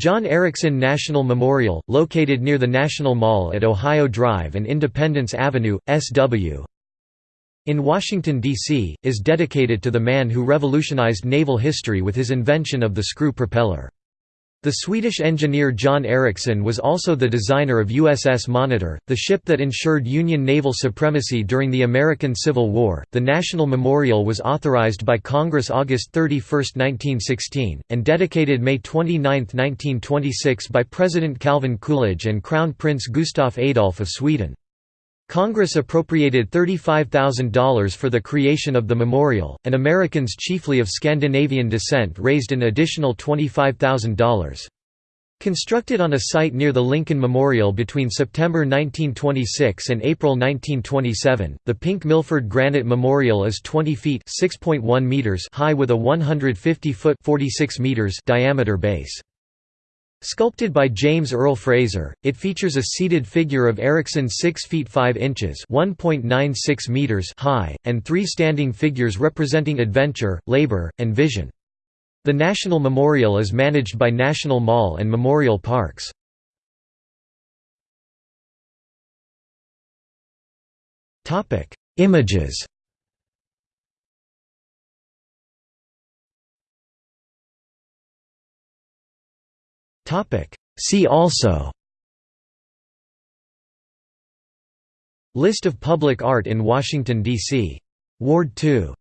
John Ericsson National Memorial, located near the National Mall at Ohio Drive and Independence Avenue, SW. In Washington, D.C., is dedicated to the man who revolutionized naval history with his invention of the screw propeller. The Swedish engineer John Ericsson was also the designer of USS Monitor, the ship that ensured Union naval supremacy during the American Civil War. The National Memorial was authorized by Congress August 31, 1916, and dedicated May 29, 1926 by President Calvin Coolidge and Crown Prince Gustaf Adolf of Sweden. Congress appropriated $35,000 for the creation of the memorial, and Americans chiefly of Scandinavian descent raised an additional $25,000. Constructed on a site near the Lincoln Memorial between September 1926 and April 1927, the Pink Milford Granite Memorial is 20 feet meters high with a 150-foot diameter base. Sculpted by James Earle Fraser, it features a seated figure of Ericsson 6 feet 5 inches meters high, and three standing figures representing adventure, labor, and vision. The National Memorial is managed by National Mall and Memorial Parks. Images See also. List of public art in Washington, D.C. Ward 2